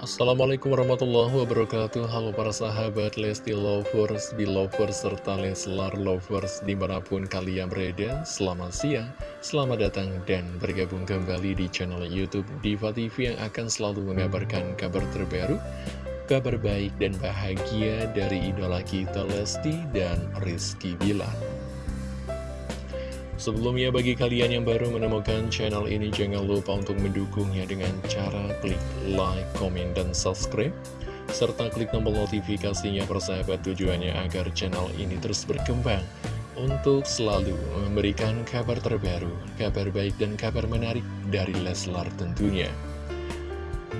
Assalamualaikum warahmatullahi wabarakatuh. Halo para sahabat Lesti Lovers, Belovers, serta Leslar Lovers di mana pun kalian berada. Selamat siang, selamat datang dan bergabung kembali di channel Youtube Diva TV yang akan selalu mengabarkan kabar terbaru Kabar baik dan bahagia dari idola kita Lesti dan Rizky Bilar Sebelumnya bagi kalian yang baru menemukan channel ini jangan lupa untuk mendukungnya dengan cara klik like, comment, dan subscribe serta klik tombol notifikasinya persahabat tujuannya agar channel ini terus berkembang untuk selalu memberikan kabar terbaru, kabar baik dan kabar menarik dari Leslar tentunya.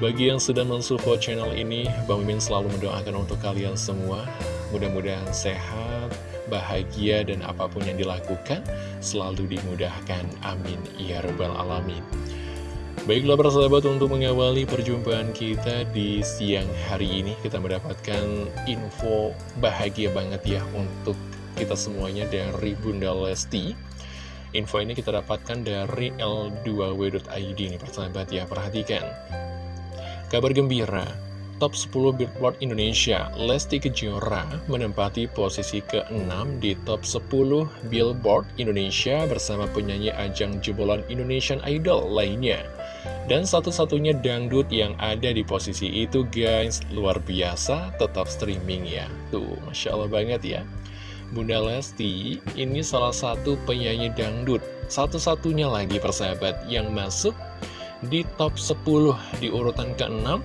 Bagi yang sudah mensupport channel ini, Bang Mimin selalu mendoakan untuk kalian semua, mudah-mudahan sehat, bahagia, dan apa pun yang dilakukan selalu dimudahkan. Amin. Ya Rabbal Alamin. Baiklah persahabat untuk mengawali perjumpaan kita di siang hari ini kita mendapatkan info bahagia banget ya untuk kita semuanya dari Bunda Lesti Info ini kita dapatkan dari L2W.id nih persahabat ya perhatikan Kabar gembira top 10 Billboard Indonesia, Lesti Kejora menempati posisi ke-6 di top 10 Billboard Indonesia bersama penyanyi ajang jebolan Indonesian Idol lainnya. Dan satu-satunya dangdut yang ada di posisi itu guys, luar biasa, tetap streaming ya. Tuh, Masya Allah banget ya. Bunda Lesti ini salah satu penyanyi dangdut, satu-satunya lagi persahabat yang masuk di top 10 di urutan ke-6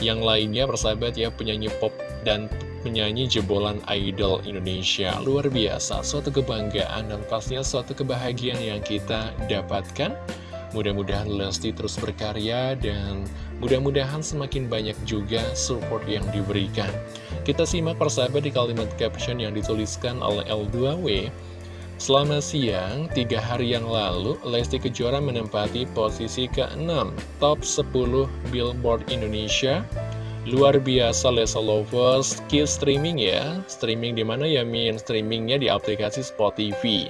yang lainnya persahabat ya penyanyi pop dan penyanyi jebolan idol Indonesia. Luar biasa, suatu kebanggaan dan pastinya suatu kebahagiaan yang kita dapatkan. Mudah-mudahan Lesti terus berkarya dan mudah-mudahan semakin banyak juga support yang diberikan. Kita simak persahabat di kalimat caption yang dituliskan oleh L2W Selamat siang, tiga hari yang lalu Lesti Kejora menempati posisi ke-6 Top 10 Billboard Indonesia. Luar biasa Lesa Lovers, keep streaming ya. Streaming di mana? Ya Min? Streamingnya di aplikasi Spotify.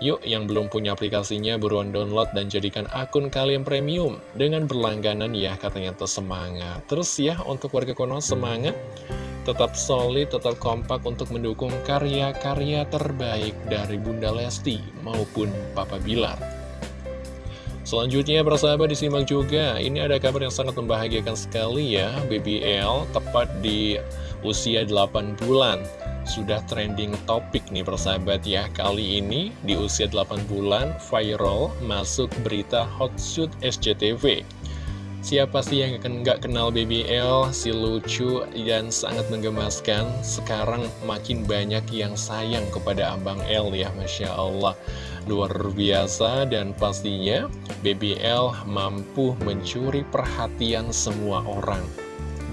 Yuk yang belum punya aplikasinya buruan download dan jadikan akun kalian premium. Dengan berlangganan ya katanya semangat Terus ya untuk warga kono semangat tetap solid, tetap kompak untuk mendukung karya-karya terbaik dari Bunda Lesti maupun Papa Bilar. Selanjutnya persahabat disimak juga, ini ada kabar yang sangat membahagiakan sekali ya, BBL tepat di usia 8 bulan. Sudah trending topik nih persahabat ya, kali ini di usia 8 bulan viral masuk berita hot shoot SCTV. Siapa sih yang nggak kenal BBL, si lucu dan sangat menggemaskan? Sekarang makin banyak yang sayang kepada Abang L ya Masya Allah. Luar biasa dan pastinya BBL mampu mencuri perhatian semua orang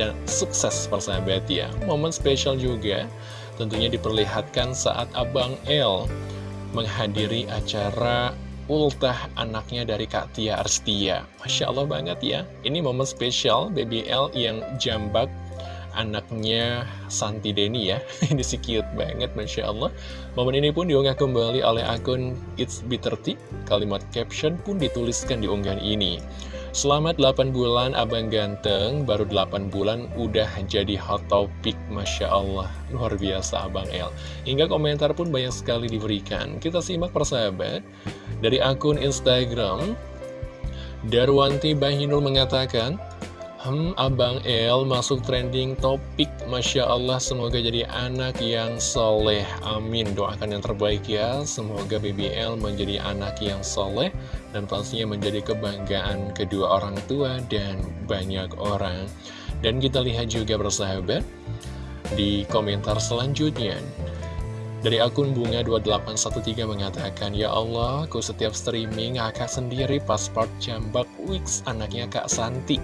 Dan sukses persahabat ya. Momen spesial juga tentunya diperlihatkan saat Abang L menghadiri acara ultah anaknya dari Kak Tia Arstia Masya Allah banget ya Ini momen spesial BBL yang jambak anaknya Santi Deni ya Ini sih cute banget Masya Allah Momen ini pun diunggah kembali oleh akun It's Bitter Kalimat caption pun dituliskan di unggahan ini Selamat 8 bulan Abang Ganteng, baru 8 bulan udah jadi hot topic, Masya Allah. Luar biasa Abang El. Hingga komentar pun banyak sekali diberikan. Kita simak persahabat. Dari akun Instagram, Darwanti Bahinul mengatakan, Hmm, Abang El masuk trending topik. Masya Allah semoga jadi anak yang soleh. Amin. Doakan yang terbaik ya. Semoga BBL menjadi anak yang soleh Dan pastinya menjadi kebanggaan kedua orang tua dan banyak orang. Dan kita lihat juga bersahabat Di komentar selanjutnya dari akun Bunga2813 mengatakan, Ya Allah, aku setiap streaming kakak sendiri pasport jambak Wix anaknya Kak Santi.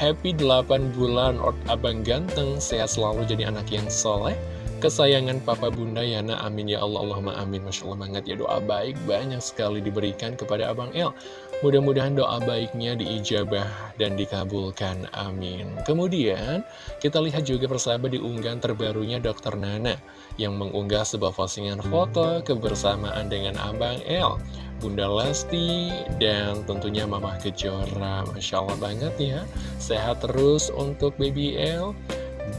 Happy 8 bulan Ort Abang Ganteng Sehat selalu jadi anak yang soleh Kesayangan Papa Bunda Yana Amin ya Allah Allahumma amin Masya Allah banget ya doa baik banyak sekali diberikan kepada Abang El Mudah-mudahan doa baiknya diijabah dan dikabulkan Amin Kemudian kita lihat juga persahabat di unggahan terbarunya Dr. Nana Yang mengunggah sebuah postingan foto kebersamaan dengan Abang El Bunda Lesti, dan tentunya Mama Kejora. Masya Allah banget ya. Sehat terus untuk Baby L.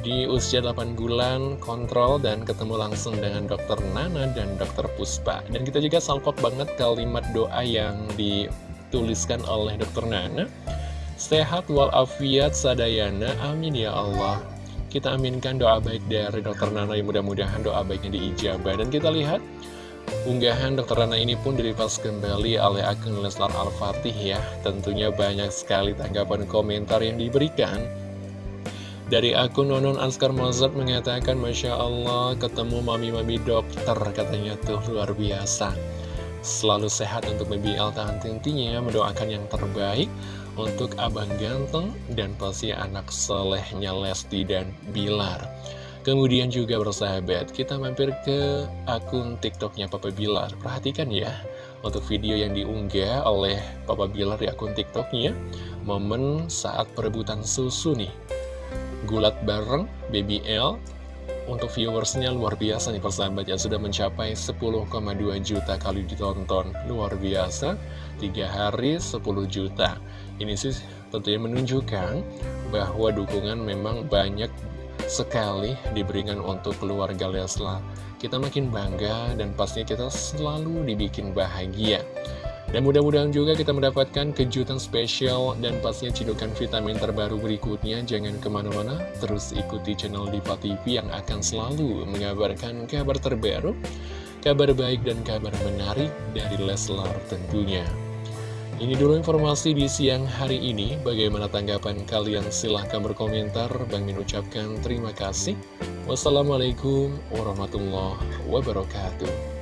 Di usia 8 bulan, kontrol dan ketemu langsung dengan dokter Nana dan dokter Puspa. Dan kita juga salpok banget kalimat doa yang dituliskan oleh dokter Nana. Sehat walafiat sadayana, amin ya Allah. Kita aminkan doa baik dari dokter Nana yang mudah-mudahan doa baiknya diijabah. Dan kita lihat Unggahan Dokter Rana ini pun direpost kembali oleh akun Leslar Al-Fatih ya. Tentunya banyak sekali tanggapan komentar yang diberikan. Dari akun Nonon Askar Mozart mengatakan, Masya Allah, ketemu mami-mami dokter, katanya tuh luar biasa. Selalu sehat untuk Baby tahan tintinya, mendoakan yang terbaik untuk abang ganteng dan pasti anak solehnya Lesti dan Bilar. Kemudian juga bersahabat, kita mampir ke akun TikToknya Papa Bilar. Perhatikan ya, untuk video yang diunggah oleh Papa Bilar di akun TikToknya, momen saat perebutan susu nih. Gulat bareng Baby L, untuk viewersnya luar biasa nih persahabat ya, sudah mencapai 10,2 juta kali ditonton. Luar biasa, 3 hari 10 juta. Ini sih tentunya menunjukkan bahwa dukungan memang banyak sekali diberikan untuk keluarga Leslar. Kita makin bangga dan pastinya kita selalu dibikin bahagia. Dan mudah-mudahan juga kita mendapatkan kejutan spesial dan pastinya cidukan vitamin terbaru berikutnya. Jangan ke mana-mana, terus ikuti channel Diva TV yang akan selalu mengabarkan kabar terbaru, kabar baik dan kabar menarik dari Leslar tentunya. Ini dulu informasi di siang hari ini. Bagaimana tanggapan kalian? Silahkan berkomentar. Bang Min ucapkan terima kasih. Wassalamualaikum warahmatullahi wabarakatuh.